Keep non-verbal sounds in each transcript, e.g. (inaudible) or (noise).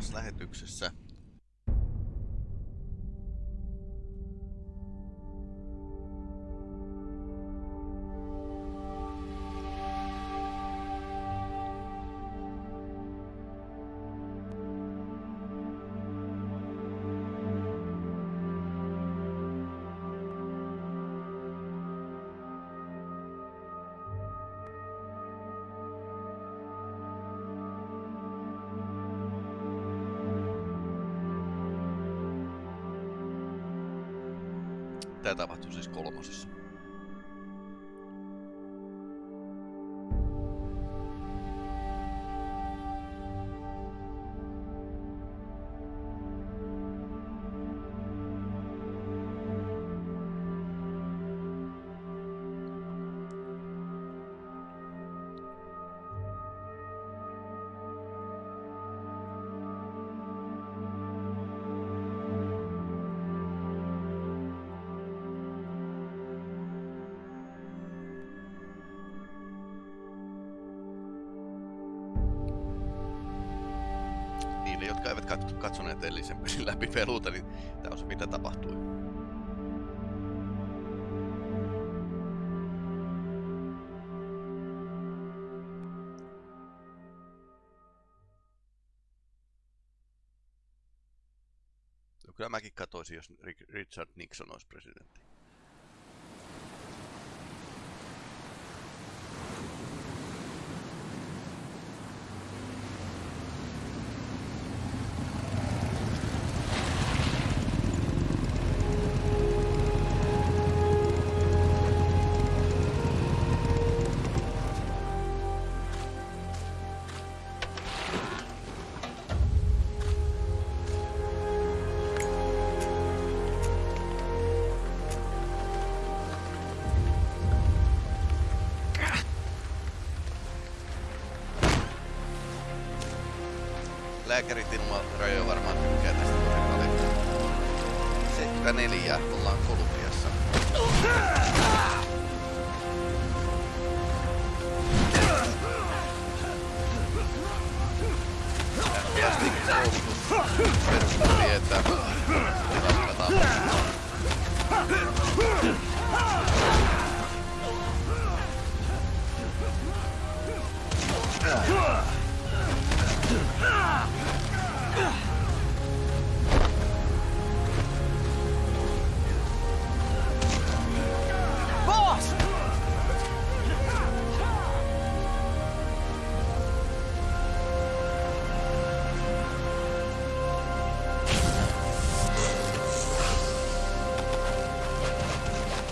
taas lähetyksessä. Tapahtuu siis kolmosessa. Niille, jotka eivät kat- katsoneet edellisen pelin läpi peluuta, niin tämä on se mitä tapahtui. No, kyllä mäkin katoisin, jos Ri- Richard Nixon olisi presidentti. Boss!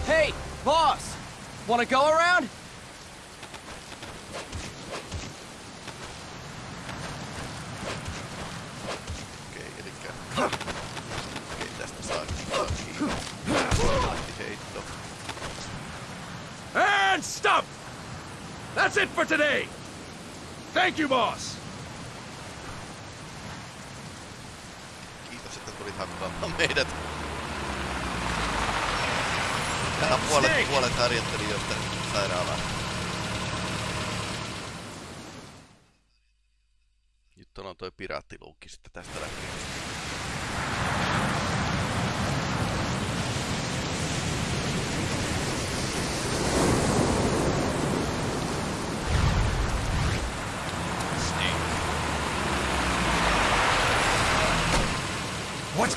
Hey, boss! Wanna go around? Thank you, boss! Kiitos, että tulit hakkaamaan meidät. Tähän puolet, puolet harjoittelijoista sairaalaan. Nyt on toi piraattiluukki sitten tästä lähtien.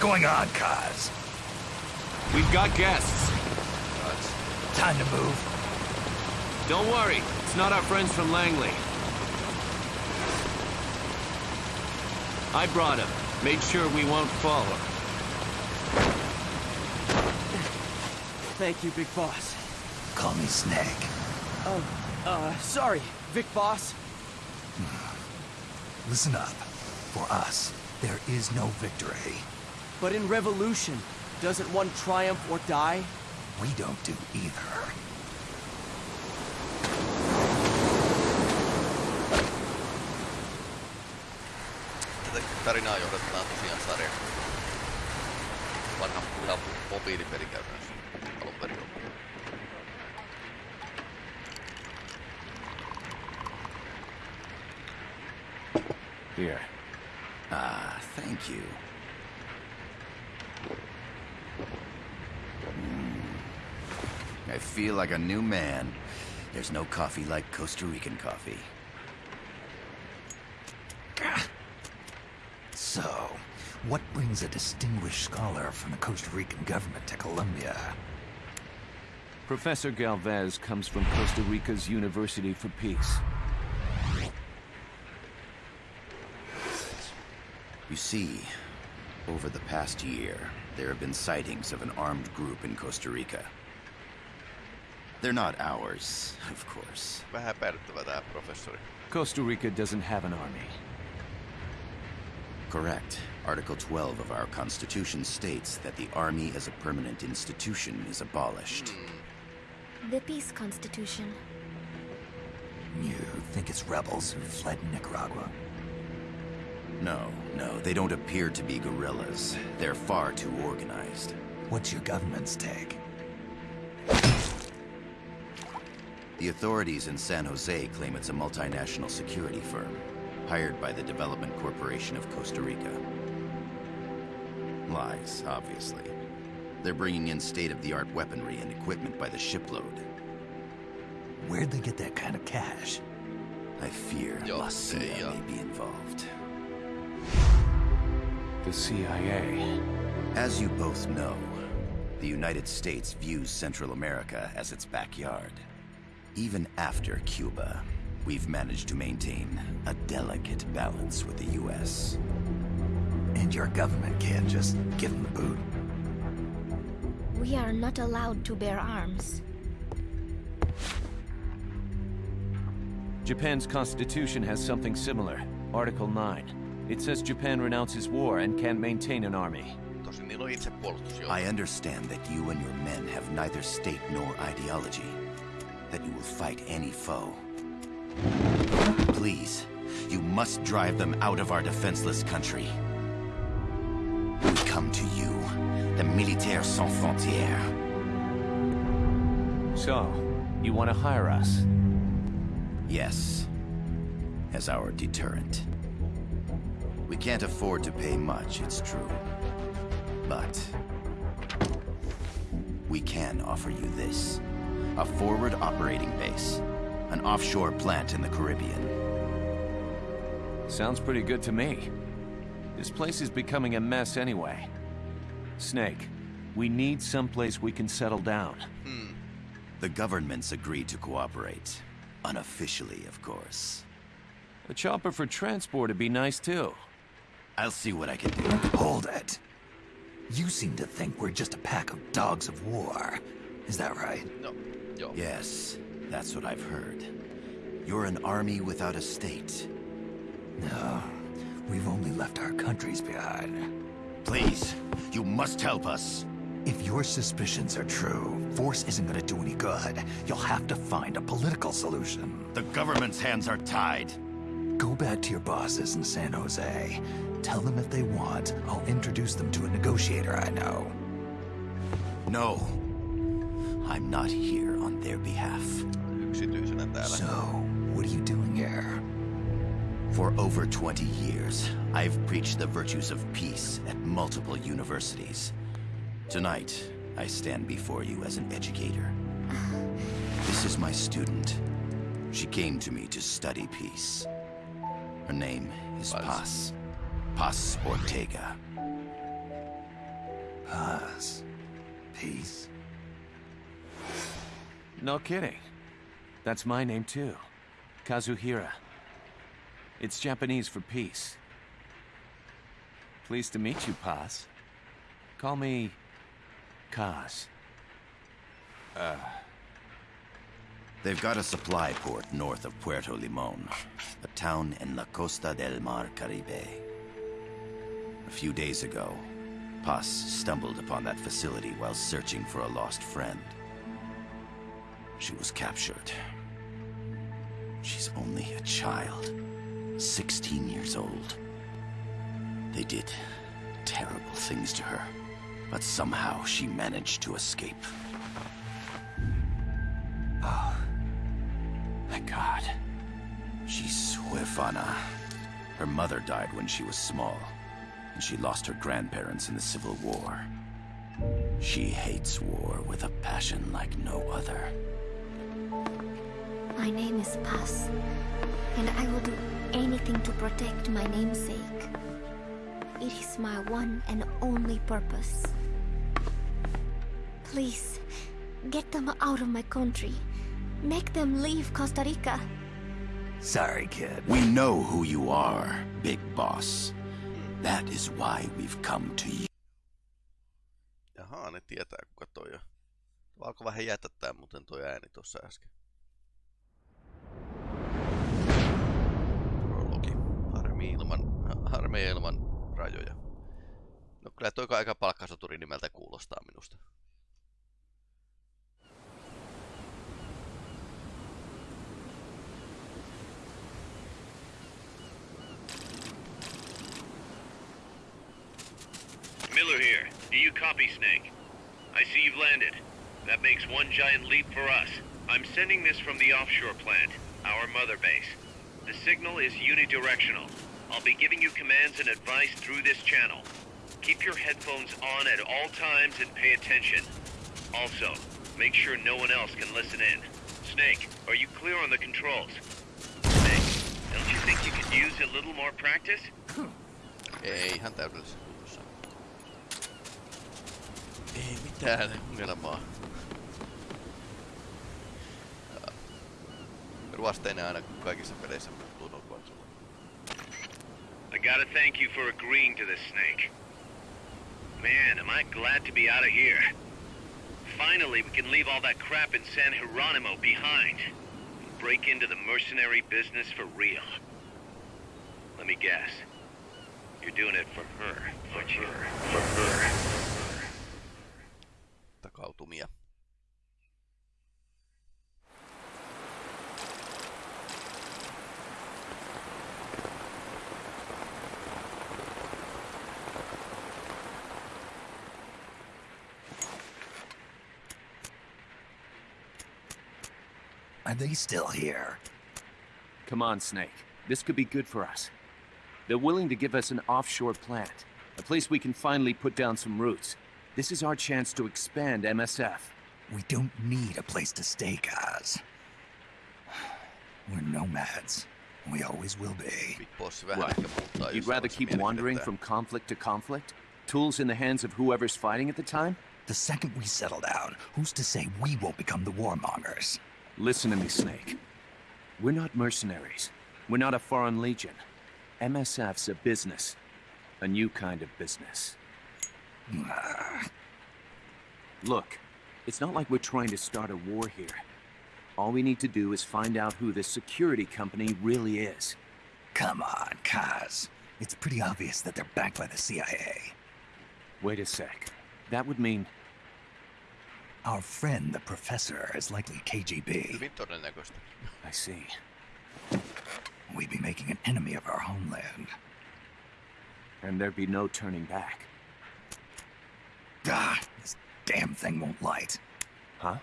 Going on, Kaz? We've got guests. Time to move. Don't worry, it's not our friends from Langley. I brought him. Made sure we won't follow. Thank you, Big Boss. Call me Snake. Oh, uh, sorry, Big Boss. Listen up. For us, there is no victory. But in Revolution, doesn't one triumph or die? We don't do either. Tätä tarinaa johdetaan tosiaan sarja. Vanha hyvä mobiilipeli käytännössä alun perin ollut. Here. Ah, thank you. Mm. I feel like a new man. There's no coffee like Costa Rican coffee. So, what brings a distinguished scholar from the Costa Rican government to Colombia? Professor Galvez comes from Costa Rica's University for Peace. You see, over the past year, there have been sightings of an armed group in Costa Rica. They're not ours, of course. Vähän epäilyttävä tää professori. Costa Rica doesn't have an army. Correct. Article 12 of our Constitution states that the Army as a permanent institution is abolished. Hmm. The Peace Constitution. You think it's rebels who fled Nicaragua? No, no, they don't appear to be guerrillas. They're far too organized. What's your government's take? The authorities in San Jose claim it's a multinational security firm, hired by the Development Corporation of Costa Rica. Lies, obviously. They're bringing in state-of-the-art weaponry and equipment by the shipload. Where'd they get that kind of cash? I fear Yo, La CIA yeah. may be involved. The CIA. As you both know, the United States views Central America as its backyard. Even after Cuba, we've managed to maintain a delicate balance with the US. And your government can't just give them the boot? We are not allowed to bear arms. Japan's constitution has something similar. Article 9. It says Japan renounces war and can't maintain an army. Tosin niillä on itsepuolustusjoukko. I understand that you and your men have neither state nor ideology. That you will fight any foe. Please, you must drive them out of our defenseless country. We come to you, the Militaires Sans Frontières. So, you want to hire us? Yes, as our deterrent. We can't afford to pay much, it's true. But we can offer you this. A forward operating base. An offshore plant in the Caribbean. Sounds pretty good to me. This place is becoming a mess anyway. Snake, we need someplace we can settle down. Hmm. The governments agreed to cooperate. Unofficially, of course. A chopper for transport would be nice too. I'll see what I can do. Hold it. You seem to think we're just a pack of dogs of war. Is that right? No, joo. Yes, that's what I've heard. You're an army without a state. No. We've only left our countries behind. Please, you must help us. If your suspicions are true, force isn't gonna do any good. You'll have to find a political solution. The government's hands are tied. Go back to your bosses in San Jose. Tell them if they want, I'll introduce them to a negotiator I know. No. I'm not here on their behalf. So, what are you doing here? For over 20 years, I've preached the virtues of peace at multiple universities. Tonight, I stand before you as an educator. This is my student. She came to me to study peace. Her name is Paz. Paz. Ortega. Paz. Peace. No kidding. That's my name too. Kazuhira. It's Japanese for peace. Pleased to meet you, Paz. Call me Kaz. Uh. They've got a supply port north of Puerto Limon, a town in La Costa del Mar Caribe. A few days ago, Paz stumbled upon that facility while searching for a lost friend. She was captured. She's only a child, 16 years old. They did terrible things to her, but somehow she managed to escape. Oh, my God. She's huérfana. Her mother died when she was small. and she lost her grandparents in the Civil War. She hates war with a passion like no other. My name is Paz, and I will do anything to protect my namesake. It is my one and only purpose. Please, get them out of my country. Make them leave Costa Rica. Sorry, kid. We know who you are, Big Boss. That is why we've come to you. Jaha, ne tietää kuka toi on. Alkoi vähän jätättää muuten toi ääni tuossa äsken. Prologi. Harmi ilman, harmi ilman rajoja. No kyllä toi aika palkkasoturi nimeltä kuulostaa minusta. Miller here. Do you copy, Snake? I see you've landed. That makes one giant leap for us. I'm sending this from the offshore plant, our mother base. The signal is unidirectional. I'll be giving you commands and advice through this channel. Keep your headphones on at all times and pay attention. Also, make sure no one else can listen in. Snake, are you clear on the controls? Snake, don't you think you could use a little more practice? Ei ihan täydellisessä kunnossa. Ei mitään ongelmaa. Ruosteinen aina kaikissa peleissä muuttuu no. I gotta thank you for agreeing to this, Snake. Man, am I glad to be out of here. Finally, we can leave all that crap in San Hieronymo behind. And break into the mercenary business for real. Let me guess. You're doing it for her, aren't you? For her. Takautumia. Are they still here? Come on, Snake. This could be good for us. They're willing to give us an offshore plant, a place we can finally put down some roots. This is our chance to expand MSF. We don't need a place to stay, guys. We're nomads. We always will be. Big Boss vähän What? You'd rather keep wandering from conflict to conflict? Tools in the hands of whoever's fighting at the time? The second we settle down, who's to say we won't become the warmongers? Listen to me, Snake. We're not mercenaries. We're not a foreign legion. MSF's a business. A new kind of business. (sighs) Look, it's not like we're trying to start a war here. All we need to do is find out who this security company really is. Come on, Kaz. It's pretty obvious that they're backed by the CIA. Wait a sec. That would mean Our friend, the professor, is likely KGB. I see. We'd be making an enemy of our homeland. And there'd be no turning back. Ah, this damn thing won't light. Huh?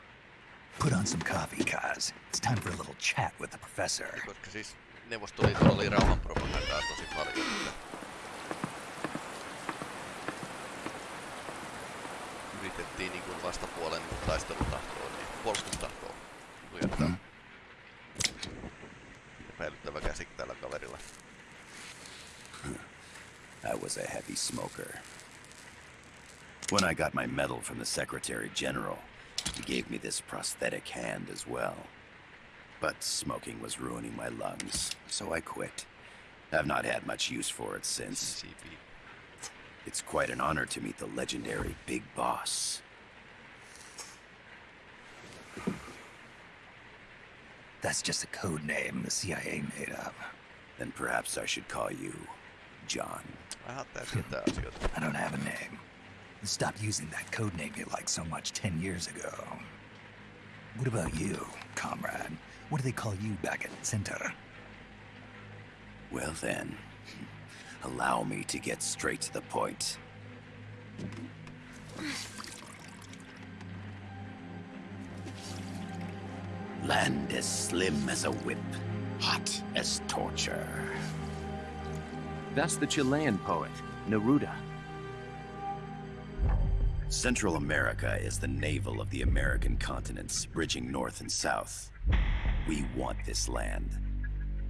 Put on some coffee, Kaz. It's time for a little chat with the professor. Koska siis Neuvostoliitolla oli rauhanpropagandaa tosi paljon. Että yritettiin niin kuin vastapuolen niin niin puolustustahtoa lujattaa. Epäilyttävä mm-hmm. käsik tällä kaverilla. I was a heavy smoker. When I got my medal from the Secretary General, he gave me this prosthetic hand as well. But smoking was ruining my lungs, so I quit. I've not had much use for it since. It's quite an honor to meet the legendary Big Boss. That's just a code name the CIA made up. Then perhaps I should call you John. Vähän tärkeitä asioita. I don't have a name. Stopped using that code name you liked so much ten years ago. What about you, comrade? What do they call you back at Center? Well then, allow me to get straight to the point. Land as slim as a whip, hot as torture. That's the Chilean poet. Neruda. Central America is the navel of the American continents, bridging north and south. We want this land.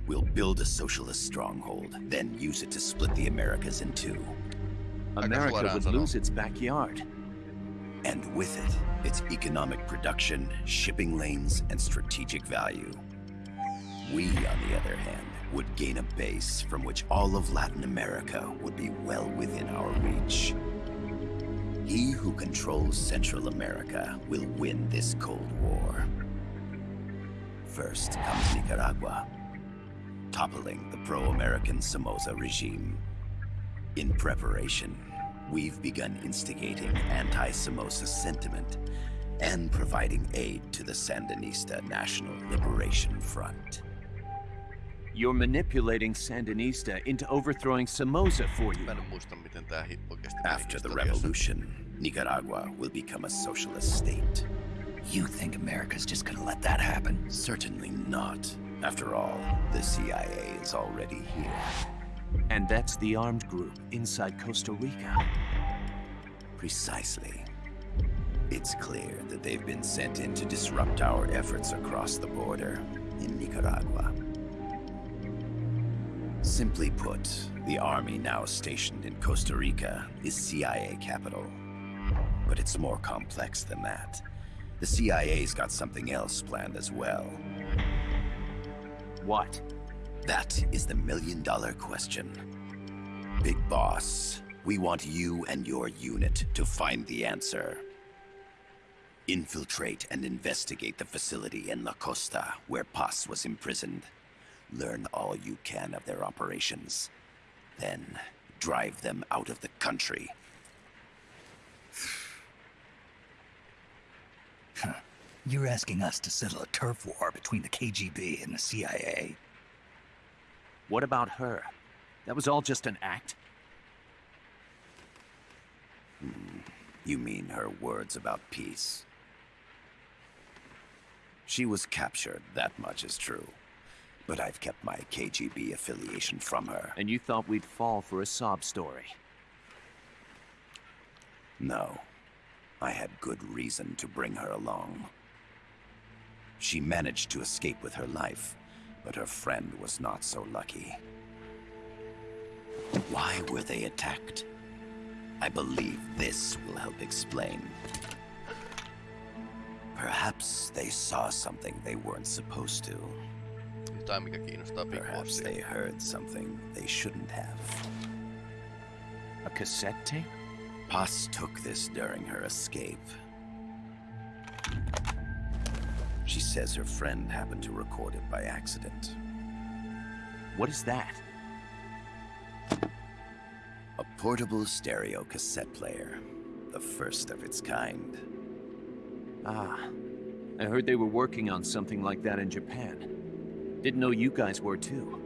We'll build a socialist stronghold, then use it to split the Americas in two. America would lose its backyard. And with it, its economic production, shipping lanes, and strategic value. We, on the other hand, would gain a base from which all of Latin America would be well within our reach. He who controls Central America will win this Cold War. First comes Nicaragua, toppling the pro-American Somoza regime. In preparation, we've begun instigating anti-Somoza sentiment and providing aid to the Sandinista National Liberation Front. You're manipulating Sandinista into overthrowing Somoza for you. Mä en muista, miten tää hi- oikeesti meni After the revolution, Nicaragua will become a socialist state. You think America's just gonna let that happen? Certainly not. After all, the CIA is already here. And that's the armed group inside Costa Rica. Precisely. It's clear that they've been sent in to disrupt our efforts across the border in Nicaragua. Simply put, the army now stationed in Costa Rica is CIA capital. But it's more complex than that. The CIA's got something else planned as well. What? That is the million dollar question. Big Boss, we want you and your unit to find the answer. Infiltrate and investigate the facility in La Costa where Paz was imprisoned. Learn all you can of their operations. Then drive them out of the country. You're asking us to settle a turf war between the KGB and the CIA. What about her? That was all just an act? You mean her words about peace? She was captured, that much is true. But I've kept my KGB affiliation from her. And you thought we'd fall for a sob story. No. I had good reason to bring her along. She managed to escape with her life, but her friend was not so lucky. Why were they attacked? I believe this will help explain. Perhaps they saw something they weren't supposed to. Jotain, mikä kiinnostaa Big Perhaps they heard something they shouldn't have. A cassette tape? Paz took this during her escape. She says her friend happened to record it by accident. What is that? A portable stereo cassette player. The first of its kind. Ah. I heard they were working on something like that in Japan. Didn't know you guys were too.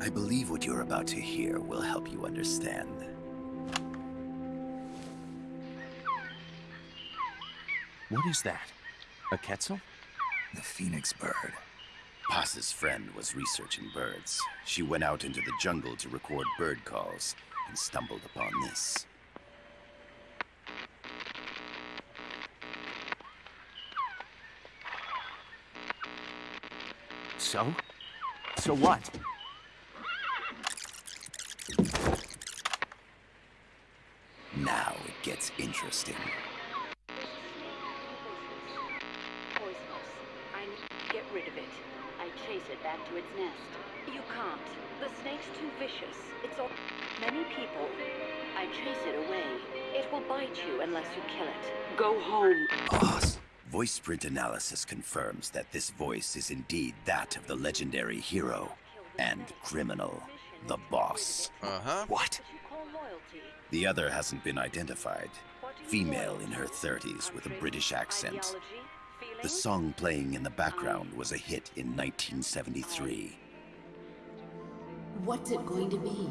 I believe what you're about to hear will help you understand. What is that? A Quetzal? The Phoenix Bird. Paz's friend was researching birds. She went out into the jungle to record bird calls and stumbled upon this. So? So what? Now it gets interesting. To its nest. You can't. The snake's too vicious. It's all... Many people. I chase it away. It will bite you unless you kill it. Go home. Boss. Voice print analysis confirms that this voice is indeed that of the legendary hero and criminal, the boss. Uh-huh. What? You call loyalty. The other hasn't been identified. What do you Female in her 30s with a British accent. The song playing in the background was a hit in 1973. What's it going to be?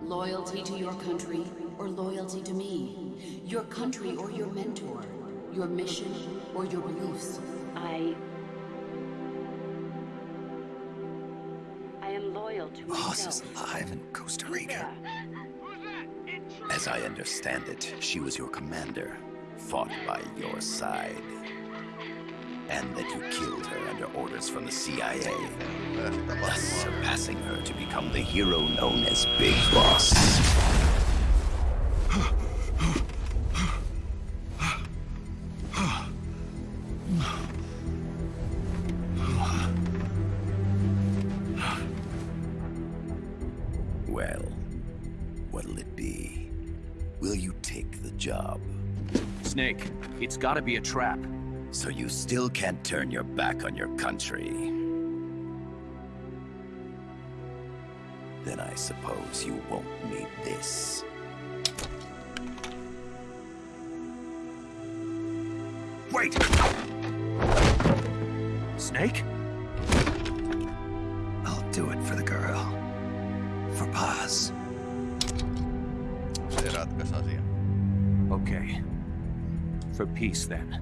Loyalty to your country or loyalty to me? Your country or your mentor? Your mission or your beliefs? I... I am loyal to oh, myself. Boss is alive in Costa Rica. As I understand it, she was your commander, fought by your side. And that you killed her under orders from the CIA, Pääsi thus tapahtumaan. surpassing her to become the hero known as Big Boss. Well, what'll it be? Will you take the job? Snake, it's gotta be a trap. So you still can't turn your back on your country? Then I suppose you won't need this. Wait! Snake? I'll do it for the girl. For Paz. Se ratkaisi asian. Okay. For peace, then.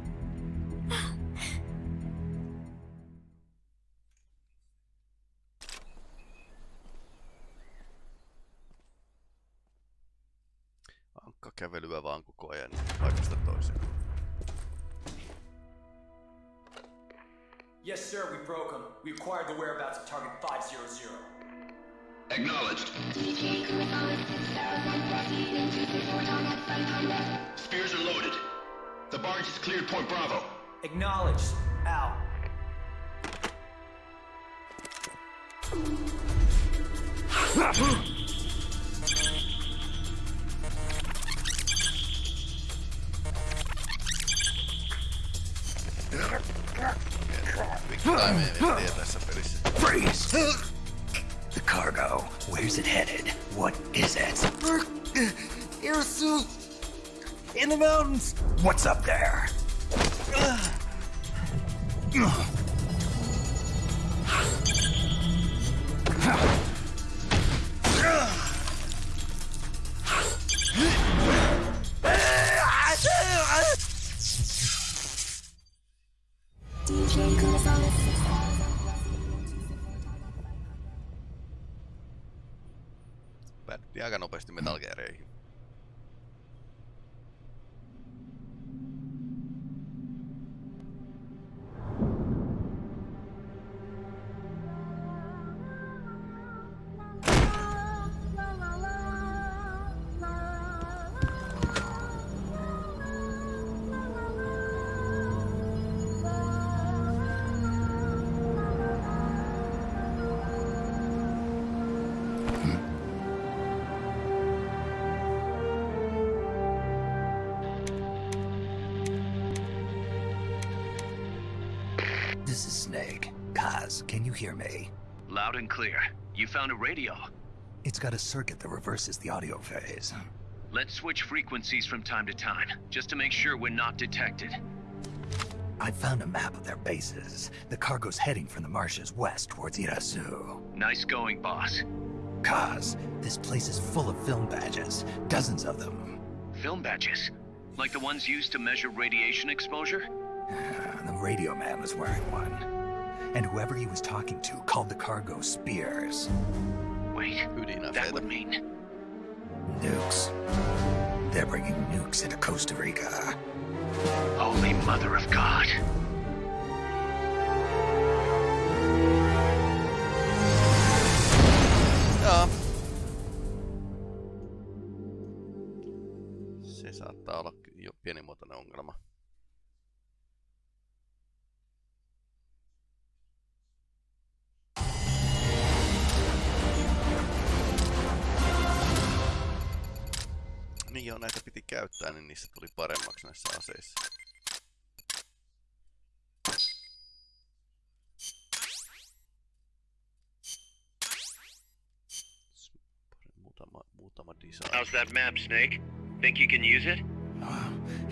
Spears are loaded. The barge is cleared Point Bravo. Acknowledged. Out. Big time tie tässä pelissä. Freeze! In the mountains! What's up there? Can you hear me? Loud and clear. You found a radio. It's got a circuit that reverses the audio phase. Let's switch frequencies from time to time, just to make sure we're not detected. I found a map of their bases. The cargo's heading from the marshes west towards Irazu. Nice going, boss. Kaz, this place is full of film badges. Dozens of them. Film badges? Like the ones used to measure radiation exposure? (sighs) The radio man was wearing one. And whoever he was talking to called the cargo Spears. Wait, who did that would mean... Nukes. They're bringing nukes into Costa Rica. Holy Mother of God. Joo. Se saattaa olla ky- jo pienimuotoinen ongelma. Niin joo, näitä piti käyttää, niin niistä tuli paremmaksi näissä aseissa. Muutama, muutama design. How's that map, Snake? Think you can use it?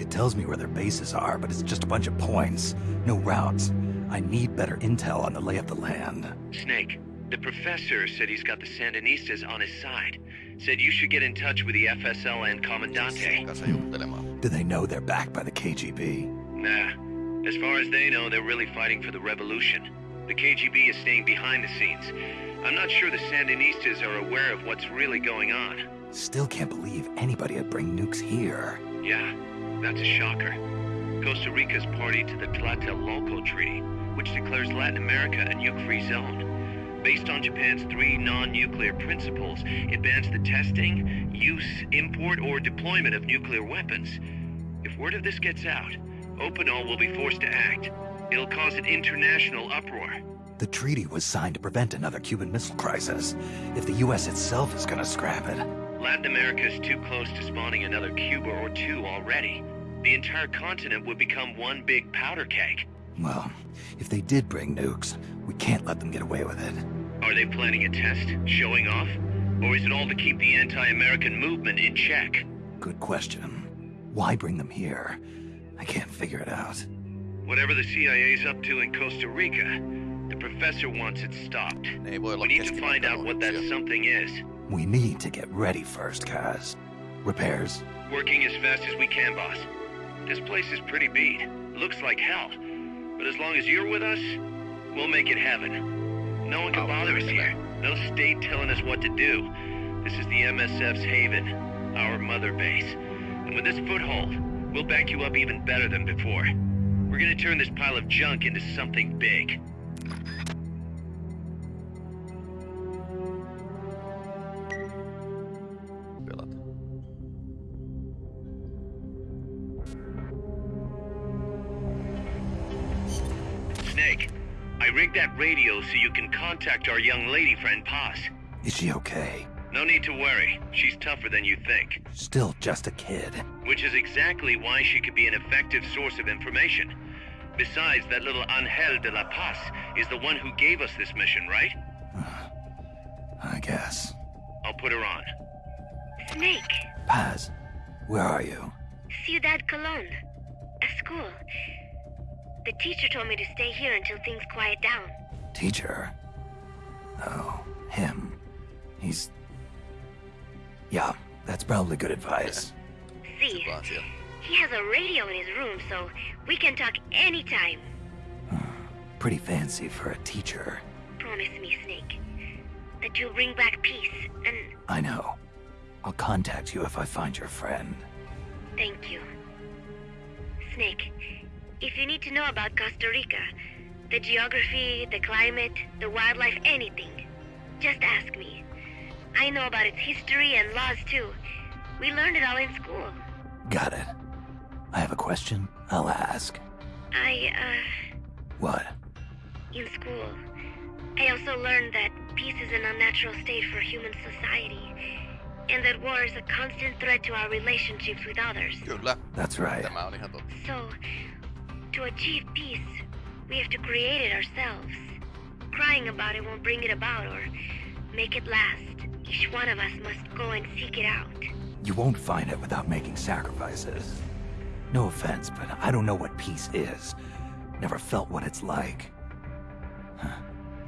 It tells me where their bases are, but it's just a bunch of points. No routes. I need better intel on the lay of the land. Snake, the professor said he's got the Sandinistas on his side. Said you should get in touch with the FSLN Commandante. Do they know they're backed by the KGB? Nah. As far as they know, they're really fighting for the revolution. The KGB is staying behind the scenes. I'm not sure the Sandinistas are aware of what's really going on. Still can't believe anybody would bring nukes here. Yeah, that's a shocker. Costa Rica's party to the Tlatelolco Treaty, which declares Latin America a nuke-free zone. Based on Japan's three non-nuclear principles, it bans the testing, use, import, or deployment of nuclear weapons. If word of this gets out, OPANAL will be forced to act. It'll cause an international uproar. The treaty was signed to prevent another Cuban Missile Crisis. If the US itself is gonna scrap it... Latin America is too close to spawning another Cuba or two already. The entire continent would become one big powder keg. Well, if they did bring nukes, we can't let them get away with it. Are they planning a test? Showing off? Or is it all to keep the anti-American movement in check? Good question. Why bring them here? I can't figure it out. Whatever the CIA's up to in Costa Rica, the professor wants it stopped. Ne ei voi olla We need to find out what that keskivertoluoksia. something is. We need to get ready first, Kaz. Repairs? Working as fast as we can, boss. This place is pretty beat. Looks like hell. But as long as you're with us, we'll make it heaven. No one can Oh, bother us here. No state telling us what to do. This is the MSF's haven, our mother base. And with this foothold, we'll back you up even better than before. We're gonna turn this pile of junk into something big. I that radio so you can contact our young lady friend Paz. Is she okay? No need to worry. She's tougher than you think. Still just a kid. Which is exactly why she could be an effective source of information. Besides, that little Angel de la Paz is the one who gave us this mission, right? (sighs) I guess. I'll put her on. Snake, Paz, where are you? Ciudad Colon. A school. The teacher told me to stay here until things quiet down. Teacher? Oh, him. He's... Yeah, that's probably good advice. See, he has a radio in his room, so we can talk anytime. Hmm, pretty fancy for a teacher. Promise me, Snake, that you'll bring back peace, and I know. I'll contact you if I find your friend. thank you. Snake, if you need to know about Costa Rica, the geography, the climate, the wildlife, anything, just ask me. I know about its history and laws too. We learned it all in school. Got it. I have a question. I'll ask. I, uh, What? in school, I also learned that peace is an unnatural state for human society, and that war is a constant threat to our relationships with others. Kyllä, That's right. tämä on ihan totta. So, to achieve peace, we have to create it ourselves. Crying about it won't bring it about or make it last. Each one of us must go and seek it out. You won't find it without making sacrifices. No offense, but I don't know what peace is. Never felt what it's like. Huh.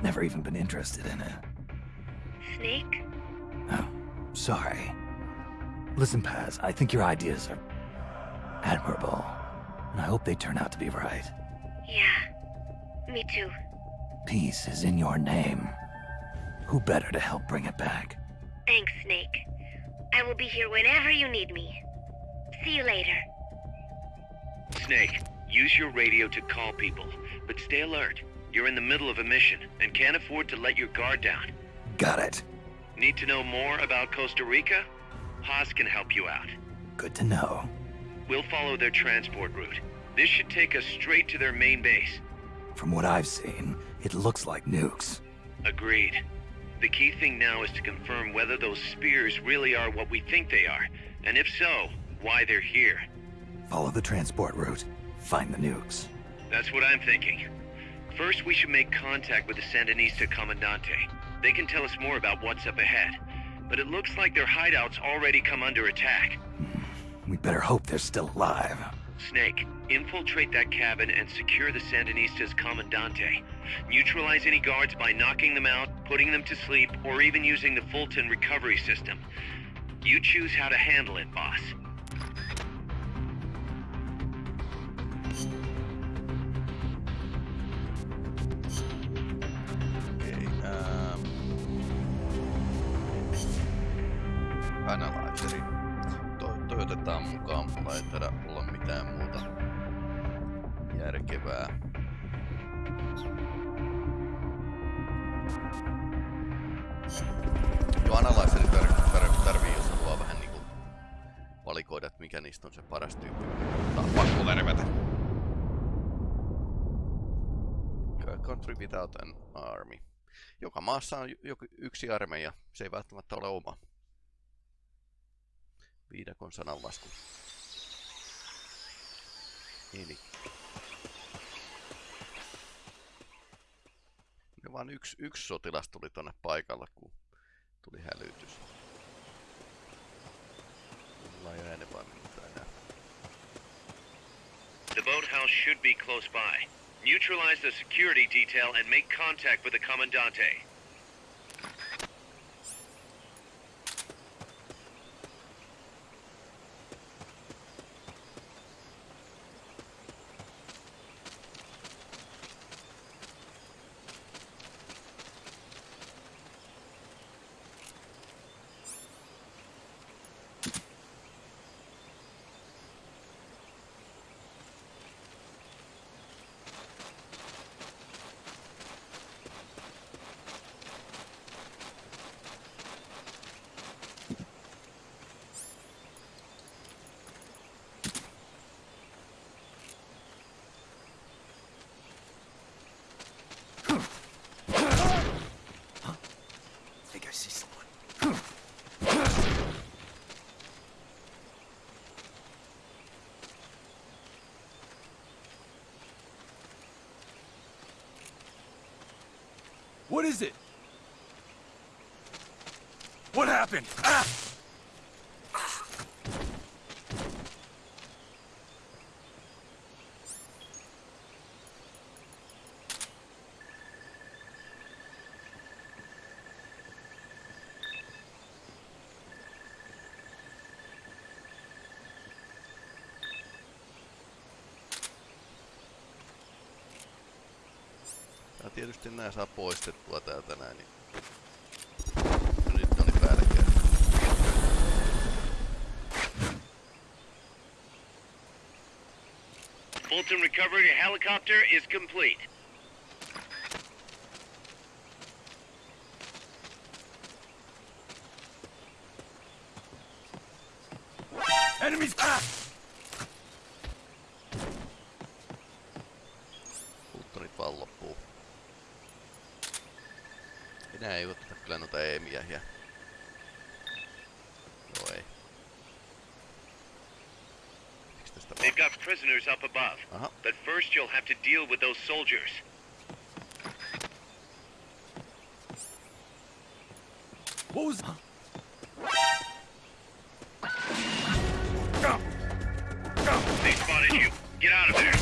Never even been interested in it. Snake? Oh, sorry. Listen, Paz, I think your ideas are admirable. And I hope they turn out to be right. Yeah, me too. Peace is in your name. Who better to help bring it back? Thanks, Snake. I will be here whenever you need me. See you later. Snake, use your radio to call people, but stay alert. You're in the middle of a mission and can't afford to let your guard down. Got it. Need to know more about Costa Rica? Paz can help you out. Good to know. We'll follow their transport route. This should take us straight to their main base. From what I've seen, it looks like nukes. Agreed. The key thing now is to confirm whether those spears really are what we think they are, and if so, why they're here. Follow the transport route. Find the nukes. That's what I'm thinking. First, we should make contact with the Sandinista Comandante. They can tell us more about what's up ahead. But it looks like their hideout's already come under attack. Hmm. We better hope they're still alive. Snake, infiltrate that cabin and secure the Sandinista's Commandante. Neutralize any guards by knocking them out, putting them to sleep, or even using the Fulton recovery system. You choose how to handle it, boss. Maassa on joku yksi armeija, se ei välttämättä ole oma. Viidakon sananlasku. Eli. Ja vaan yksi, yksi sotilas tuli tonne paikalle, kun tuli hälytys. Mulla ei ole enempää mitään. The boathouse should be close by. Neutralize the security detail and make contact with the Commandante. What is it? What happened? Ah! Tietysti nää saa poistettua täältä näin. Niin... Recovery helicopter is complete. Prisoners up above. Uh-huh. But first you'll have to deal with those soldiers. What was... They spotted you. Get out of there.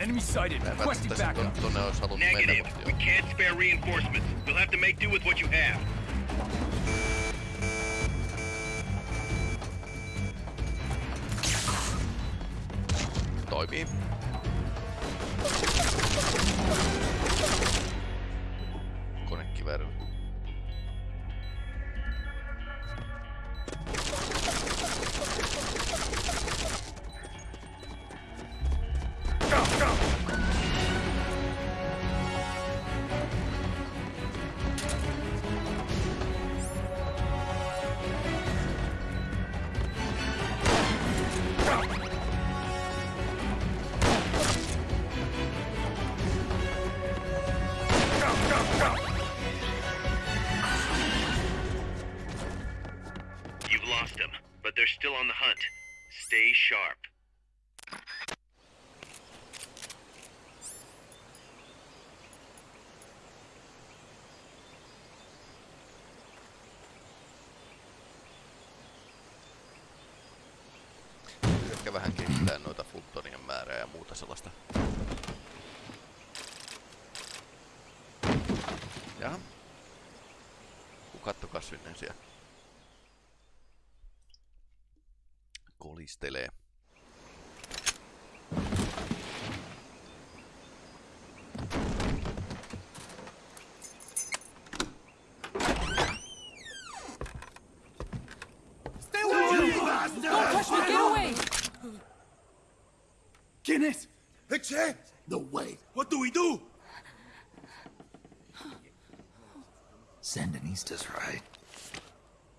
Enemy sighted. Mä Requesting backup. ton, tonne olisi halunnut mennä, Negative. We can't spare reinforcements. You'll Toimii. Konekivääri. sinne the Kolistelee. Guinness! No way! What do we do? Sandinistas, right?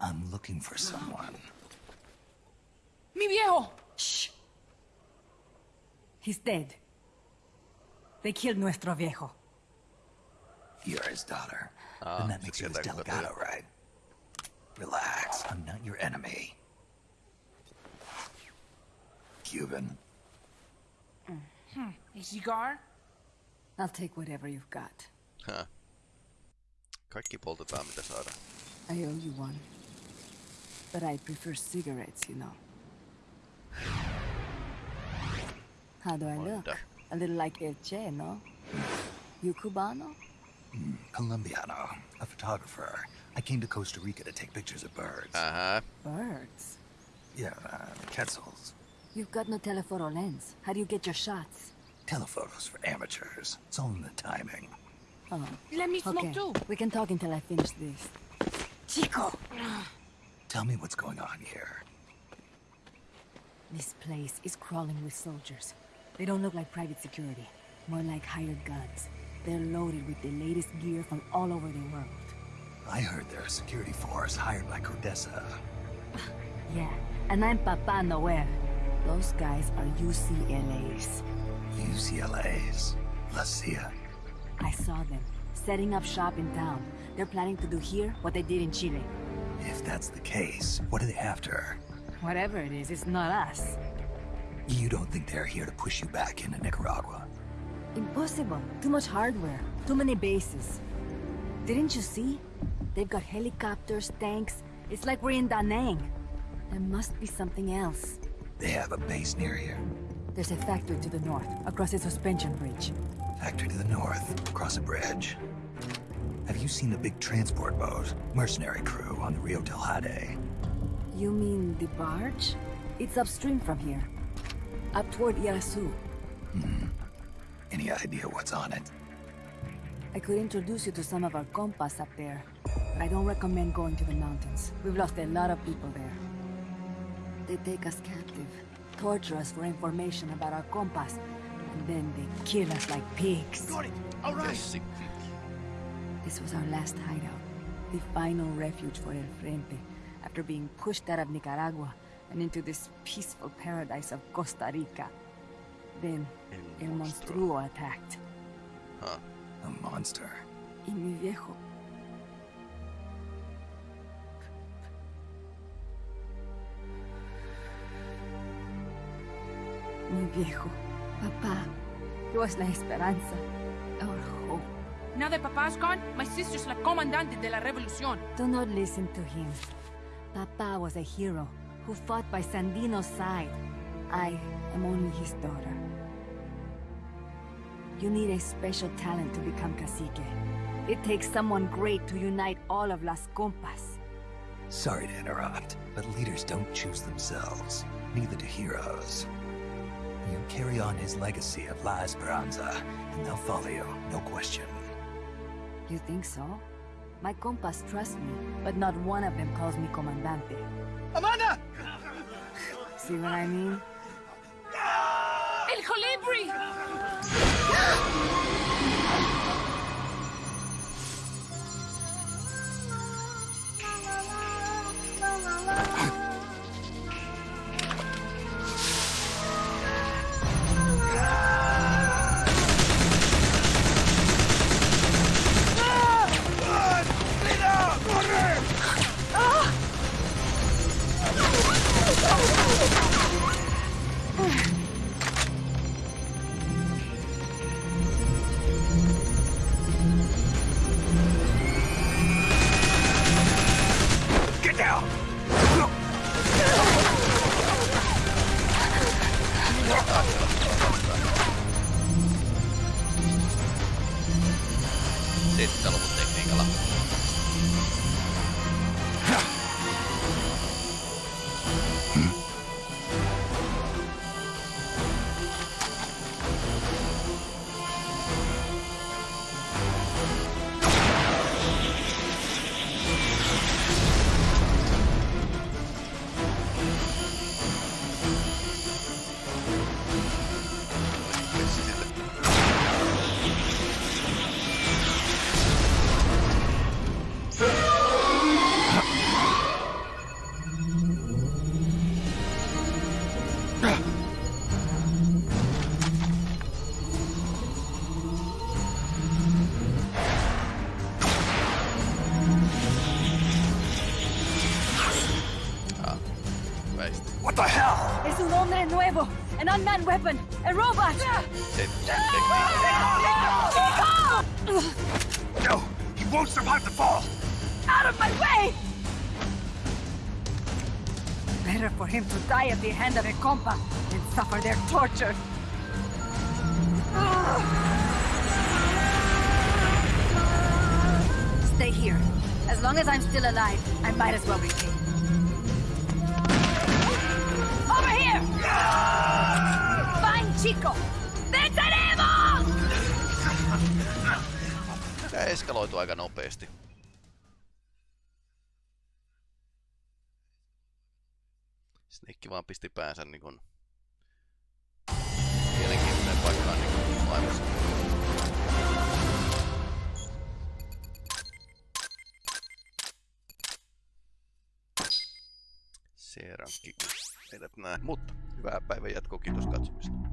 I'm looking for someone. Mi viejo! Shh. He's dead. They killed nuestro viejo. You're his daughter. Ah, then that makes you his sieltä kun delegado, right? Relax, I'm not your enemy. Cuban. Hmm. A cigar? I'll take whatever you've got. Huh. Kaikki poltetaan mitä saadaan. I owe you one. But I prefer cigarettes, you know. How do I look? A little like El Che, no? You Cubano? Mm, Colombiano, a photographer. I came to Costa Rica to take pictures of birds. Aha. Birds? Yeah, uh, quetzals. You've got no telephoto lens. How do you get your shots? Telephotos for amateurs. It's all in the timing. Oh. Let me smoke okay. too. We can talk until I finish this. Chico! Tell me what's going on here. This place is crawling with soldiers. They don't look like private security. More like hired guns. They're loaded with the latest gear from all over the world. I heard they're a security force hired by CODESA. (laughs) Yeah, and I'm Papa Noel. Those guys are UCLA's. UCLA's. La CIA. I saw them, setting up shop in town. They're planning to do here what they did in Chile. If that's the case, what are they after? Whatever it is, it's not us. You don't think they're here to push you back into Nicaragua? Impossible. Too much hardware. Too many bases. Didn't you see? They've got helicopters, tanks. It's like we're in Da Nang. There must be something else. They have a base near here. There's a factory to the north, across a suspension bridge. Factory to the north, across a bridge. Have you seen the big transport boat? Mercenary crew on the Rio del Jade. You mean the barge? It's upstream from here. Up toward Irazu. Hmm. Any idea what's on it? I could introduce you to some of our compas up there. But I don't recommend going to the mountains. We've lost a lot of people there. They take us captive, torture us for information about our compas, and then they kill us like pigs. Got it. All right. This was our last hideout. The final refuge for El Frente, after being pushed out of Nicaragua and into this peaceful paradise of Costa Rica. Then, El Monstruo attacked. Huh. A monster. Y mi viejo. Mi viejo. Papá. He was la esperanza. Our hope. Now that Papa's gone, my sister's la comandante de la revolución. Do not listen to him. Papa was a hero who fought by Sandino's side. I am only his daughter. You need a special talent to become cacique. It takes someone great to unite all of Las Compas. Sorry to interrupt, but leaders don't choose themselves. Neither do heroes. You carry on his legacy of La Esperanza, and they'll follow you, no question. You think so? My compas trust me, but not one of them calls me Comandante. Amanda! See what I mean? An weapon, a robot! No! He won't survive the fall! Out of my way! Better for him to die at the hand of a compa than suffer their torture. Stay here. As long as I'm still alive, I might as well be Over Chico! Venceremos! Tää eskaloitu aika nopeasti. Snake vaan pisti päänsä niin kun mielenkiintoinen paikkaan niin kun maailmassa. C-rankki eivät näe, mutta hyvää päivän jatkoa, kiitos katsomista.